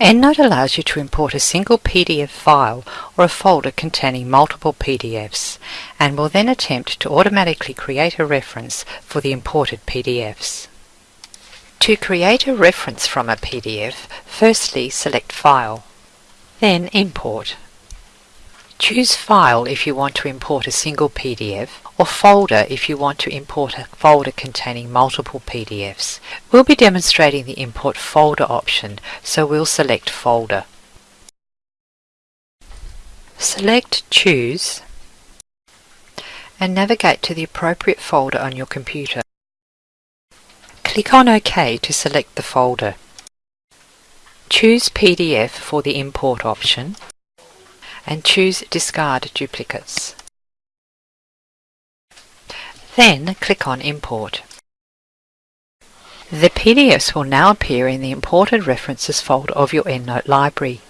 EndNote allows you to import a single PDF file or a folder containing multiple PDFs and will then attempt to automatically create a reference for the imported PDFs. To create a reference from a PDF, firstly select File, then Import. Choose File if you want to import a single PDF or Folder if you want to import a folder containing multiple PDFs. We'll be demonstrating the Import Folder option, so we'll select Folder. Select Choose and navigate to the appropriate folder on your computer. Click on OK to select the folder. Choose PDF for the Import option and choose Discard Duplicates. Then click on Import. The PDFs will now appear in the Imported References folder of your EndNote library.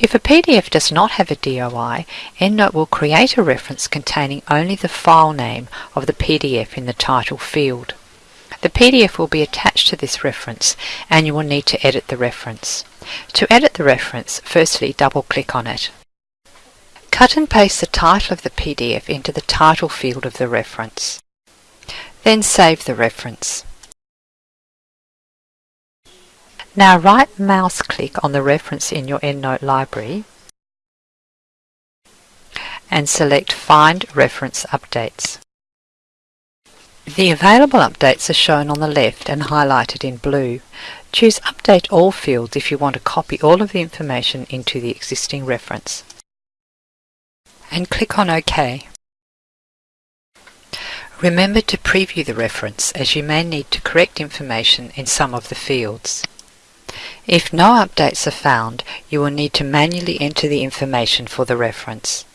If a PDF does not have a DOI, EndNote will create a reference containing only the file name of the PDF in the title field. The PDF will be attached to this reference and you will need to edit the reference. To edit the reference, firstly double-click on it. Cut and paste the title of the PDF into the title field of the reference. Then save the reference. Now right mouse click on the reference in your EndNote library and select Find Reference Updates. The available updates are shown on the left and highlighted in blue. Choose Update All fields if you want to copy all of the information into the existing reference. And click on OK. Remember to preview the reference as you may need to correct information in some of the fields. If no updates are found, you will need to manually enter the information for the reference.